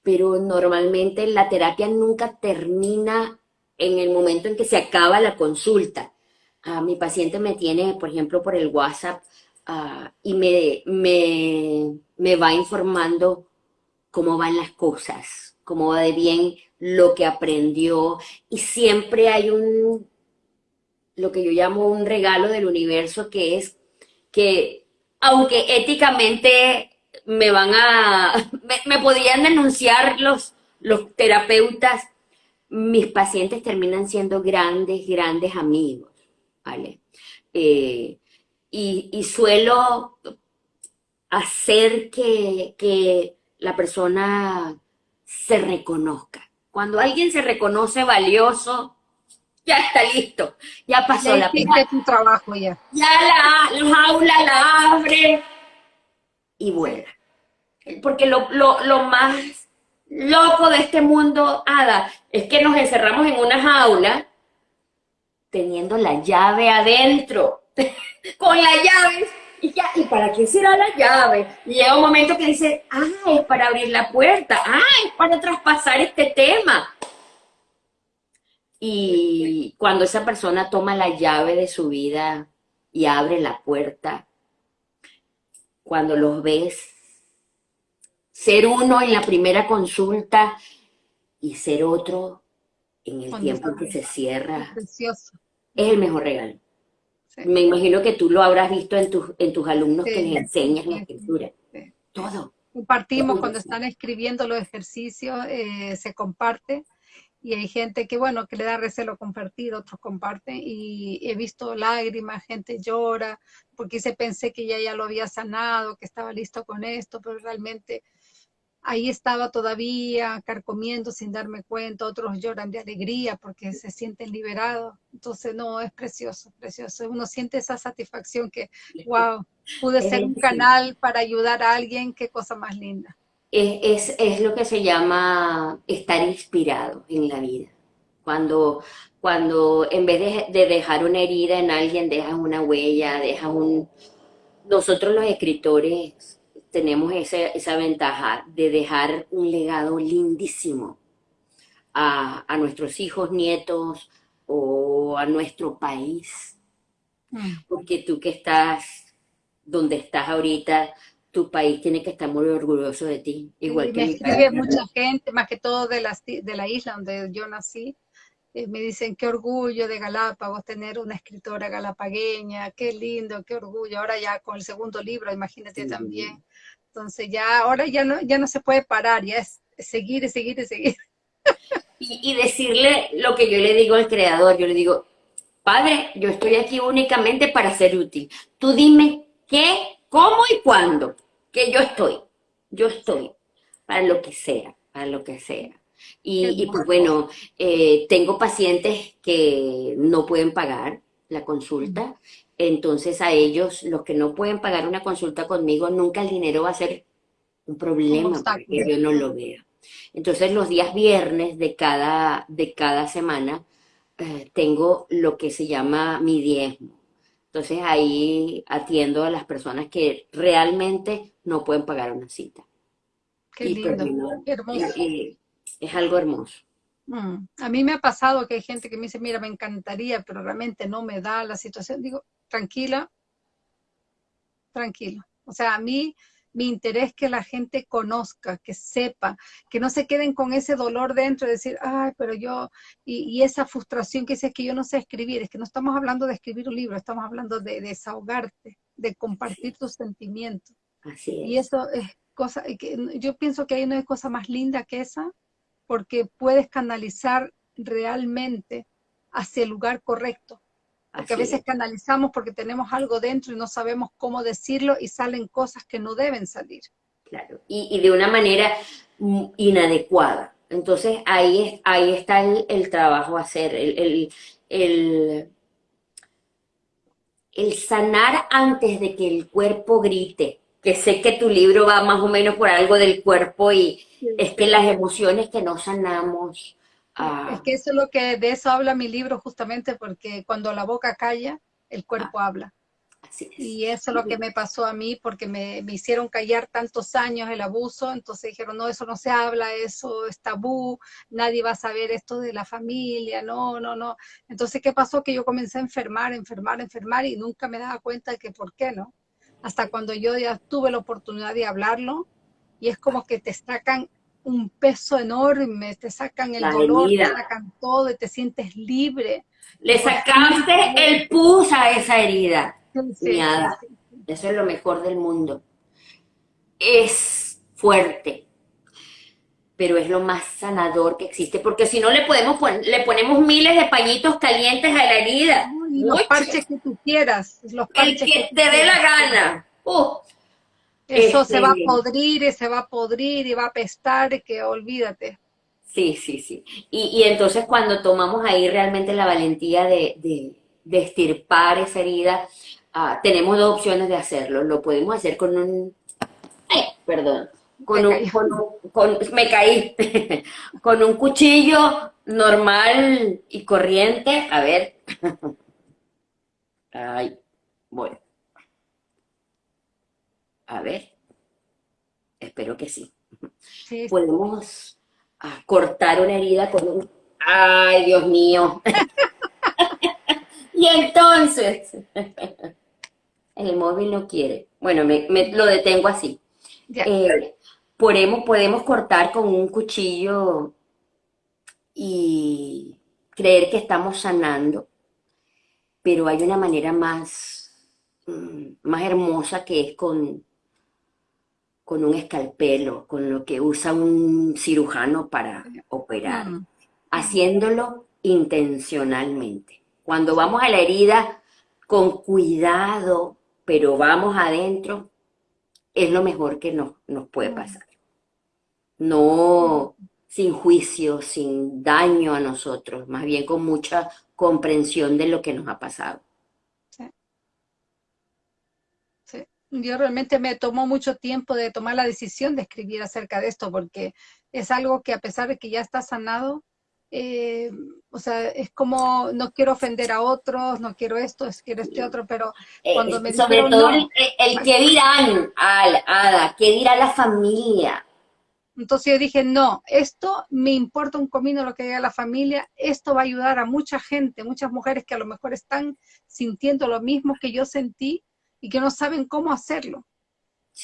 pero normalmente la terapia nunca termina en el momento en que se acaba la consulta. Ah, mi paciente me tiene, por ejemplo, por el WhatsApp ah, y me, me, me va informando cómo van las cosas, cómo va de bien lo que aprendió y siempre hay un, lo que yo llamo un regalo del universo que es que aunque éticamente me van a, me, podrían denunciar los, los terapeutas, mis pacientes terminan siendo grandes, grandes amigos, ¿vale? Eh, y, suelo hacer que, que la persona se reconozca. Cuando alguien se reconoce valioso, ya está listo, ya pasó la pena. tu trabajo ya. Ya la, la jaula la abre y vuela. Porque lo, lo, más loco de este mundo, Ada, es que nos encerramos en una jaula teniendo la llave adentro, con la llave, y ya, ¿y para qué será la llave? Y llega un momento que dice, ah, es para abrir la puerta, ah, es para traspasar este tema. Y cuando esa persona toma la llave de su vida y abre la puerta, cuando los ves, ser uno en la primera consulta y ser otro en el tiempo que se cierra, es el mejor regalo. Me imagino que tú lo habrás visto en, tus en tus alumnos que les enseñas la escritura. Todo. Compartimos cuando están escribiendo los ejercicios, eh, se comparte y hay gente que, bueno, que le da recelo compartir, otros comparten, y he visto lágrimas, gente llora, porque se pensé que ya, ya lo había sanado, que estaba listo con esto, pero realmente ahí estaba todavía carcomiendo sin darme cuenta, otros lloran de alegría porque se sienten liberados, entonces no, es precioso, precioso, uno siente esa satisfacción que, wow, pude ser un canal para ayudar a alguien, qué cosa más linda. Es, es, lo que se llama estar inspirado en la vida. Cuando, cuando en vez de, dejar una herida en alguien, dejas una huella, dejas un... Nosotros los escritores tenemos esa, esa ventaja de dejar un legado lindísimo a, a nuestros hijos, nietos o a nuestro país. Mm. Porque tú que estás donde estás ahorita, tu país tiene que estar muy orgulloso de ti, igual que me escribe mucha gente, más que todo de la, de la isla donde yo nací, eh, me dicen qué orgullo de Galápagos tener una escritora galapagueña, qué lindo, qué orgullo, ahora ya con el segundo libro, imagínate también, entonces ya, ahora ya no, ya no se puede parar, ya es seguir y seguir y seguir. Y, y decirle lo que yo le digo al creador, yo le digo, padre, yo estoy aquí únicamente para ser útil, tú dime qué, cómo y cuándo que yo estoy, yo estoy, para lo que sea, para lo que sea. Y, pues bueno, eh, tengo pacientes que no pueden pagar la consulta, entonces a ellos, los que no pueden pagar una consulta conmigo, nunca el dinero va a ser un problema porque yo no lo vea. Entonces los días viernes de cada, de cada semana eh, tengo lo que se llama mi diezmo. Entonces ahí atiendo a las personas que realmente no pueden pagar una cita. Qué lindo, hermoso. es algo hermoso. Mm. A mí me ha pasado que hay gente que me dice, mira, me encantaría, pero realmente no me da la situación. Digo, tranquila, tranquilo. O sea, a mí mi interés es que la gente conozca, que sepa, que no se queden con ese dolor dentro de decir, ay, pero yo, y, esa frustración que dice es que yo no sé escribir, es que no estamos hablando de escribir un libro, estamos hablando de, desahogarte, de compartir tus sentimientos. Así es. Y eso es cosa, que yo pienso que ahí no hay cosa más linda que esa, porque puedes canalizar realmente hacia el lugar correcto. Porque a veces canalizamos porque tenemos algo dentro y no sabemos cómo decirlo y salen cosas que no deben salir. Claro, y, de una manera inadecuada. Entonces ahí, ahí está el, trabajo a hacer, el, el, el, sanar antes de que el cuerpo grite, que sé que tu libro va más o menos por algo del cuerpo y es que las emociones que no sanamos, Ah. Es que eso es lo que, de eso habla mi libro justamente porque cuando la boca calla, el cuerpo ah. habla. Y eso es lo que me pasó a mí porque me, hicieron callar tantos años el abuso, entonces dijeron, no, eso no se habla, eso es tabú, nadie va a saber esto de la familia, no, no, no. Entonces, ¿qué pasó? Que yo comencé a enfermar, enfermar, enfermar y nunca me daba cuenta de que por qué, ¿no? Hasta cuando yo ya tuve la oportunidad de hablarlo y es como que te sacan un peso enorme, te sacan el dolor, te sacan todo y te sientes libre. Le sacaste el pus a esa herida, Eso es lo mejor del mundo. Es fuerte, pero es lo más sanador que existe, porque si no le podemos le ponemos miles de pañitos calientes a la herida. los parches que tú quieras. Los parches el que, te dé la gana. Uh, eso se va a este, podrir y se va a podrir y va a apestar, que olvídate. Sí, sí, sí. Y, entonces cuando tomamos ahí realmente la valentía de, de, estirpar esa herida, ah, tenemos dos opciones de hacerlo. Lo podemos hacer con un... perdón. Con me un, con, me caí. con un cuchillo normal y corriente. A ver. Ay, bueno. A ver, espero que sí. Podemos ah, cortar una herida con un... ¡Ay, Dios mío! y entonces, el móvil no quiere. Bueno, me, lo detengo así. Eh, podemos, podemos cortar con un cuchillo y creer que estamos sanando, pero hay una manera más, mm, más hermosa que es con, con un escalpelo, con lo que usa un cirujano para operar, mm. haciéndolo intencionalmente. Cuando vamos a la herida con cuidado, pero vamos adentro, es lo mejor que nos, nos puede mm. pasar. No sin juicio, sin daño a nosotros, más bien con mucha comprensión de lo que nos ha pasado. Yo realmente me tomó mucho tiempo de tomar la decisión de escribir acerca de esto, porque es algo que a pesar de que ya está sanado, eh, o sea, es como no quiero ofender a otros, no quiero esto, quiero este otro, pero eh, cuando me Sobre todo el, que dirán, al, Ada, que dirá la familia. Entonces yo dije, no, esto me importa un comino lo que diga la familia, esto va a ayudar a mucha gente, muchas mujeres que a lo mejor están sintiendo lo mismo que yo sentí, y que no saben cómo hacerlo.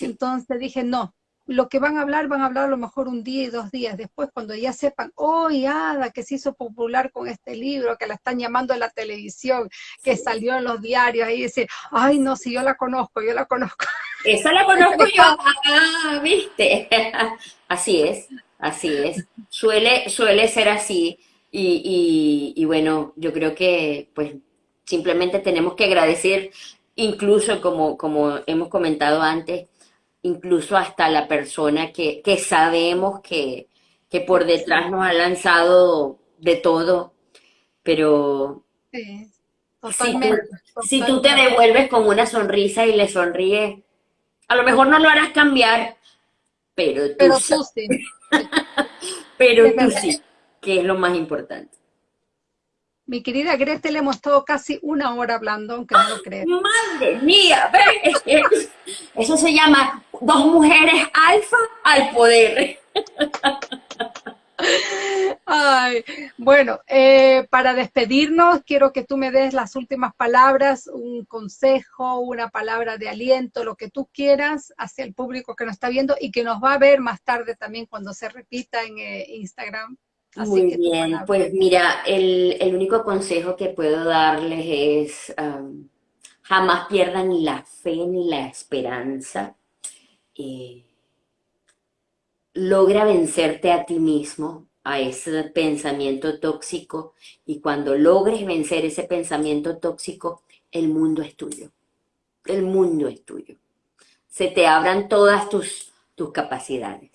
Entonces dije, no, lo que van a hablar, van a hablar a lo mejor un día y dos días después, cuando ya sepan, oh, Ada, que se hizo popular con este libro, que la están llamando en la televisión, que salió en los diarios, ahí dice, ay, no, si yo la conozco, yo la conozco. Esa la conozco yo, ah, viste. así es, así es. Suele, suele ser así. Y, y, y bueno, yo creo que pues simplemente tenemos que agradecer incluso como, como hemos comentado antes, incluso hasta la persona que, sabemos que, por detrás nos ha lanzado de todo, pero si, tú, te devuelves con una sonrisa y le sonríes, a lo mejor no lo harás cambiar, pero tú, sí. pero tú sí, que es lo más importante. Mi querida Gretel, hemos estado casi una hora hablando, aunque no lo creas. ¡Madre mía! Eso se llama dos mujeres alfa al poder. Ay, bueno, eh, para despedirnos, quiero que tú me des las últimas palabras, un consejo, una palabra de aliento, lo que tú quieras hacia el público que nos está viendo y que nos va a ver más tarde también cuando se repita en eh, Instagram. Muy bien, pues mira, el, único consejo que puedo darles es um, jamás pierdan la fe ni la esperanza. Eh, logra vencerte a ti mismo, a ese pensamiento tóxico y cuando logres vencer ese pensamiento tóxico, el mundo es tuyo. El mundo es tuyo. Se te abran todas tus, tus capacidades.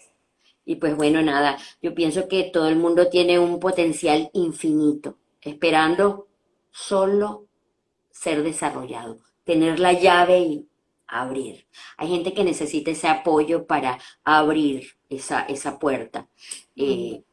Y pues bueno, nada, yo pienso que todo el mundo tiene un potencial infinito, esperando solo ser desarrollado, tener la llave y abrir. Hay gente que necesita ese apoyo para abrir esa, esa puerta. Eh,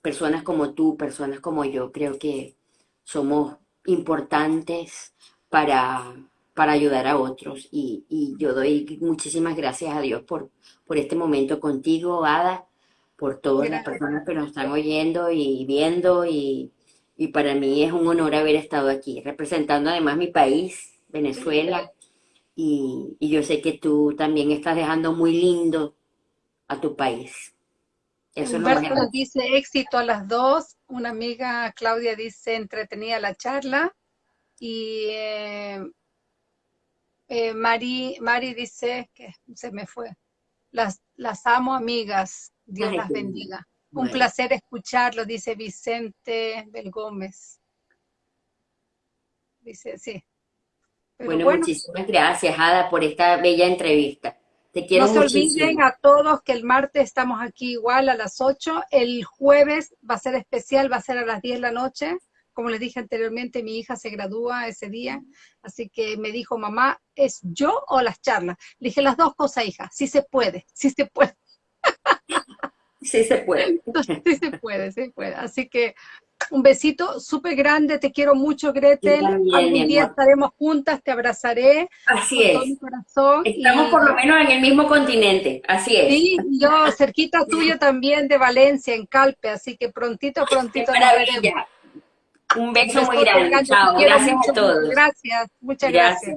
personas como tú, personas como yo, creo que somos importantes para, para ayudar a otros y, yo doy muchísimas gracias a Dios por, por este momento contigo, Ada, por todas las personas que nos están oyendo y viendo y, y para mí es un honor haber estado aquí, representando además mi país, Venezuela, y, y yo sé que tú también estás dejando muy lindo a tu país. Eso Humberto nos dice éxito a las dos. Una amiga, Claudia, dice entretenida la charla. Y eh, eh, Mari, Mari dice que se me fue. Las, las amo, amigas. Dios las bendiga. Un placer escucharlo, dice Vicente Belgómez. Dice, sí. bueno, muchísimas gracias, Ada, por esta bella entrevista no se olviden a todos que el martes estamos aquí igual a las 8. El jueves va a ser especial, va a ser a las 10 de la noche. Como les dije anteriormente, mi hija se gradúa ese día, así que me dijo, mamá, ¿es yo o las charlas? Le dije las dos cosas, hija, sí se puede, sí se puede. Sí se puede. sí se puede, sí se puede. Así que un besito súper grande, te quiero mucho, Gretel. Algún día estaremos juntas, te abrazaré. Así es. Estamos por lo menos en el mismo continente, así es. Sí, yo cerquita tuyo también de Valencia, en Calpe, así que prontito, prontito. Un beso muy grande. Chao, gracias a todos. Gracias, muchas gracias.